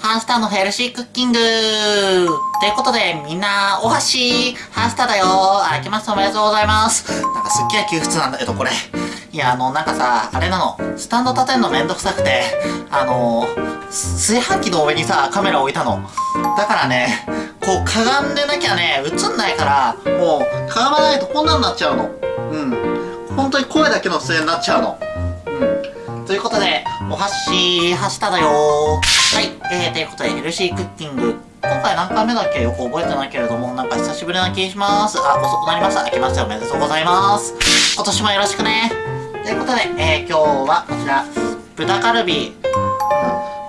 ハンスターのヘルシークッキングということで、みんな、お箸ハンスターだよあけましておめでとうございますなんかすっげえ窮屈なんだけど、これ。いや、あの、なんかさ、あれなの、スタンド立てんのめんどくさくて、あの、炊飯器の上にさ、カメラ置いたの。だからね、こう、かがんでなきゃね、映んないから、もう、かがまないとこんなんなっちゃうの。うん。本当に声だけの出演になっちゃうの。うん。ということで、お箸、はしただよはい、えー、ということで、ヘルシークッキング。今回何回目だっけ？よく覚えてないけれども、なんか久しぶりな気します。あ、遅くなりました。明けましておめでとうございます。今年もよろしくね。ということで、えー、今日はこちら、豚カルビ、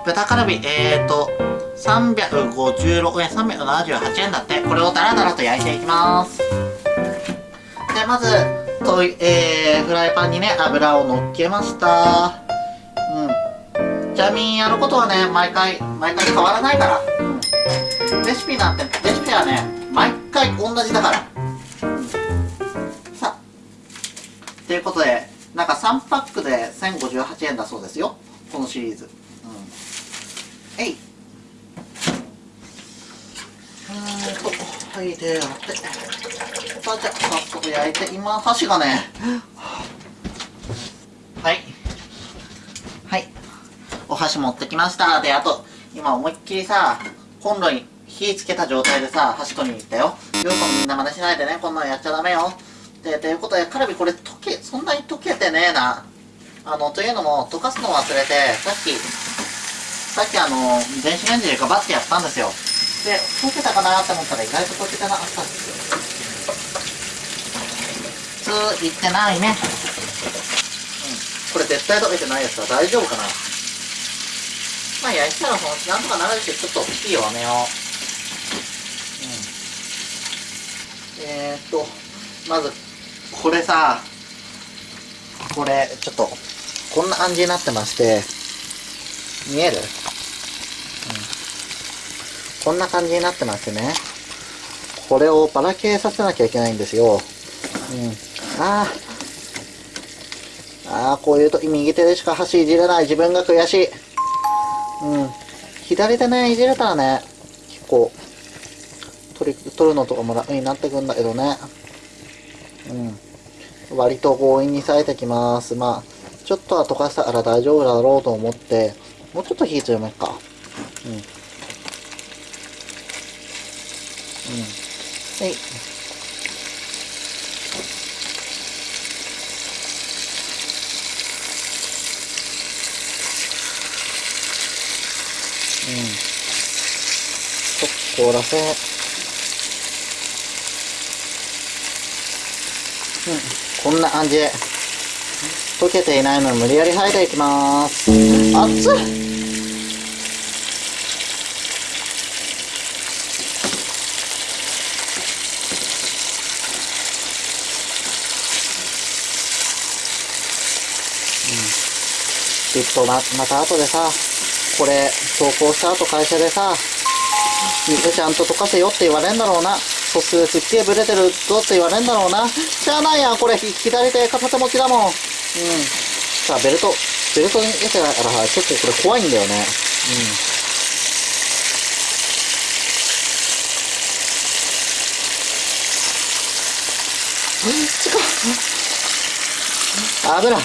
豚カルビ、えーと、356円、378円だって、これをダラダラと焼いていきます。で、まず、とえー、フライパンにね、油を乗っけました。うん。ちなみにやることはね、毎回、毎回変わらないから。うん。レシピなんて、レシピはね、毎回同じだから。さあ。ということで、なんか3パックで1058円だそうですよ。このシリーズ。うん。えい。うんと、はい、でやって。さあ、じゃあ、早速焼いて、今、箸がね、はい。はい。お箸持ってきました。で、あと、今思いっきりさ、コンロに火つけた状態でさ、箸取りに行ったよ。よくみんな真似しないでね、こんなんやっちゃダメよ。で、ということで、カルビこれ溶け、そんなに溶けてねえな。あの、というのも、溶かすのを忘れて、さっき、さっきあの、電子レンジでガバッてやったんですよ。で、溶けたかなって思ったら意外と溶けてなかったんですよ。普通、いってないね。うん。これ絶対溶けてないやつは大丈夫かなまあ、焼いたらそのなんとかなるし、ちょっと火を弱めよう。うん。えー、っと、まず、これさ、これ、ちょっと、こんな感じになってまして、見える？うん。こんな感じになってましてね。これをばらけさせなきゃいけないんですよ。うん。ああ。ああ、こういう時右手でしか箸いじれない自分が悔しい。うん。左手ね、いじれたらね、結構、取り、取るのとかも楽になってくんだけどね。うん。割と強引に咲いてきます。まあ、ちょっとは溶かしたから大丈夫だろうと思って、もうちょっと火強めっか。うん。うん。はい。うん。ちょっと凍らせ。う。ん、こんな感じ。で溶けていないの無理やり剥いていきます。熱っ。きっとま、また後でさ、これ、投稿した後会社でさ、水ちゃんと溶かせよって言われんだろうな。素数すっげえブレてるぞって言われんだろうな。しゃあないやん、これ、左手片手持ちだもん。うん。さあ、ベルト、ベルトに入れてないから結構これ怖いんだよね。うん。ちか。油。あっ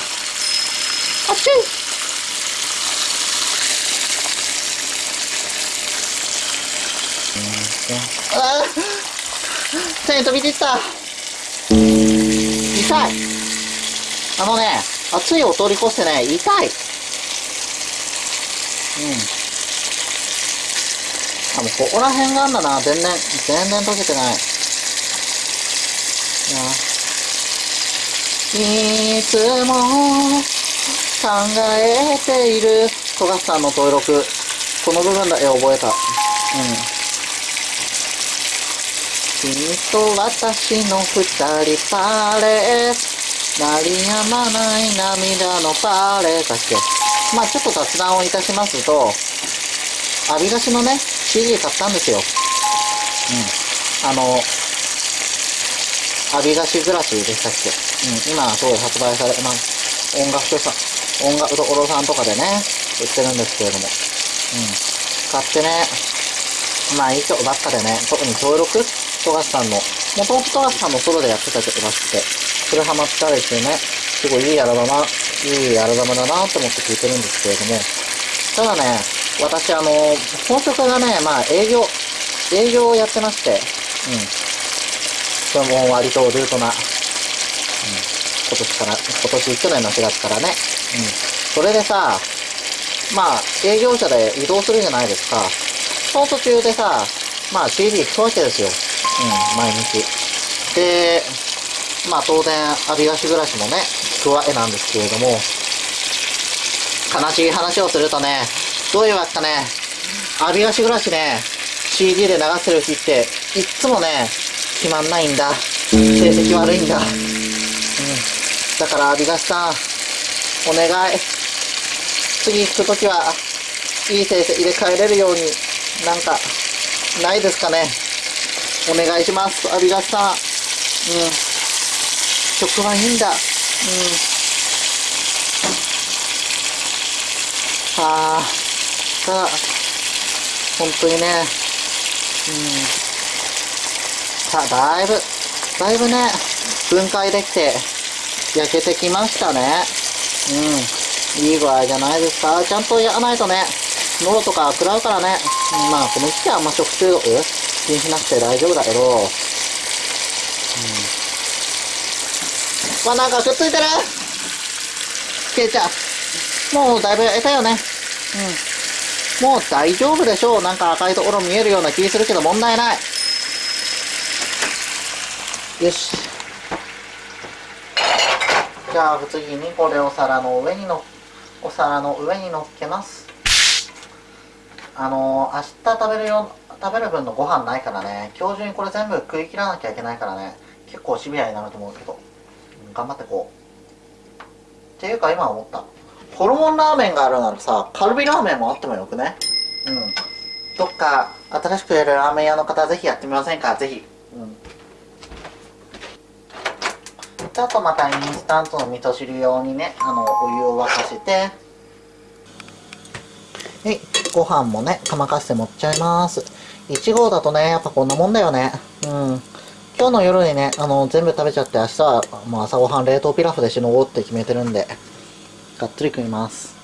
ちい。ああ手に飛び出た。痛い。あのね熱いを通り越してね痛い。うん。あもうここら辺があんだな。全然全然溶けてない。いつも考えている。富樫さんの登録。この部分だけ覚えた。うん。君と私の二人パレー鳴りやまない涙のパレーだっけ？まあちょっと雑談をいたしますと、アビガシのね、CD 買ったんですよ。うん。あの、アビガシグラスでしたっけ？うん。今すごい発売され、まあ、音楽所さん、音楽所さんとかでね、売ってるんですけれども。うん。使ってね、まあいい曲ばっかでね、特に登録富樫さんの、もともと富樫さんもソロでやってた曲らしくて、それハマったりしてね、すごいいいアルバム、いいアルバムだなと思って聴いてるんですけれども、ただね、私あの、本職がね、まあ営業、営業をやってまして、うん。これも割とルートな、うん、今年から、今年、去年の4月からね、うん。それでさ、まあ、営業車で移動するじゃないですか。その途中でさ、まあ CD 聞くわけですよ。うん、毎日。で、まあ当然、アビガシ暮らしもね、聞くわけなんですけれども、悲しい話をするとね、どういうわけかね、アビガシ暮らしね、CD で流してる日って、いっつもね、決まんないんだ。成績悪いんだ。うん。だから、アビガシさん、お願い。次行くときは、いい成績で帰れるように、なんか、ないですかね。お願いします、アビガシさん。うん。曲はいいんだ。うん。はあ、ただ、本当にね、うん。さあ、だいぶ、だいぶね、分解できて、焼けてきましたね。うん。いい具合じゃないですか。ちゃんとやらないとね、喉とか食らうからね。まあ、この時期はあんま食中毒気にしなくて大丈夫だけど、うん。まあ、なんかくっついてる？ケイちゃん。もうだいぶ得たよね。うん。もう大丈夫でしょう。なんか赤いところ見えるような気するけど問題ない。よし。じゃあ次にこれを皿の上にの、お皿の上に乗っけます。あのー、明日食べるよ、食べる分のご飯ないからね、今日中にこれ全部食い切らなきゃいけないからね、結構シビアになると思うけど、頑張ってこう。っていうか今思った。ホルモンラーメンがあるならさ、カルビラーメンもあってもよくねうん。どっか新しくやるラーメン屋の方ぜひやってみませんか？ぜひ。うん。で、あとまたインスタントの味噌汁用にね、あの、お湯を沸かして、はい、ご飯もね、釜かして持っちゃいます。1号だとね、やっぱこんなもんだよね。うん。今日の夜にね、あの、全部食べちゃって明日は、もう朝ごはん冷凍ピラフでしのごうって決めてるんで、がっつり食います。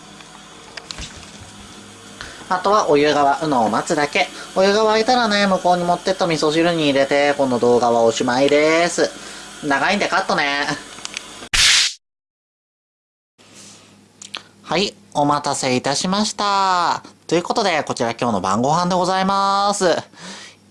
あとはお湯が沸くのを待つだけ。お湯が沸いたらね、向こうに持ってった味噌汁に入れて、この動画はおしまいです。長いんでカットね。はい、お待たせいたしました。ということで、こちら今日の晩ご飯でございます。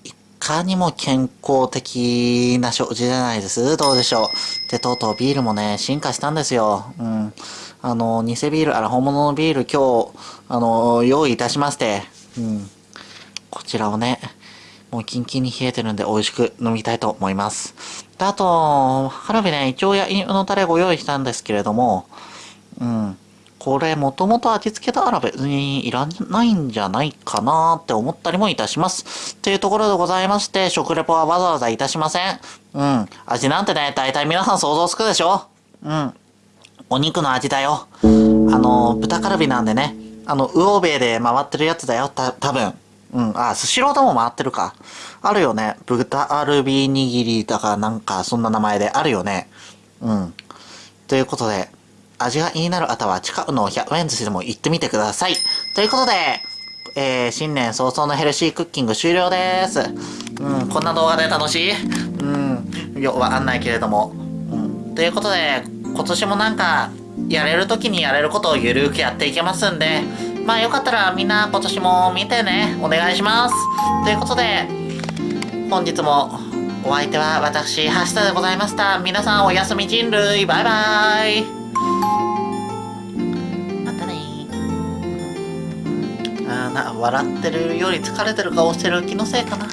いかにも健康的な食事じゃないですどうでしょう。で、とうとうビールもね、進化したんですよ。うん。あの、偽ビール、あら、本物のビール今日、あの、用意いたしまして、うん。こちらをね、もうキンキンに冷えてるんで美味しく飲みたいと思います。で、あと、花火ね、一応焼肉のタレご用意したんですけれども、うん。これ、もともと味付けたら別にいらないんじゃないかなって思ったりもいたします。というところでございまして、食レポはわざわざいたしません。うん。味なんてね、大体皆さん想像つくでしょ？うん。お肉の味だよ。あの、豚カルビなんでね。あの、魚べで回ってるやつだよ、た、多分。うん。あ、スシローでも回ってるか。あるよね。豚アルビ握りだかなんか、そんな名前であるよね。うん。ということで、味が気になる方は近くの100円寿司でも行ってみてください。ということで、えー、新年早々のヘルシークッキング終了です。うん、こんな動画で楽しい？うん、よくわかんないけれども。うん、ということで、今年もなんか、やれる時にやれることをゆるくやっていけますんで、まあよかったらみんな今年も見てね、お願いします。ということで、本日もお相手は私、橋田でございました。皆さんおやすみ人類、バイバーイ。またね。あ、あな笑ってるより疲れてる顔してる気のせいかな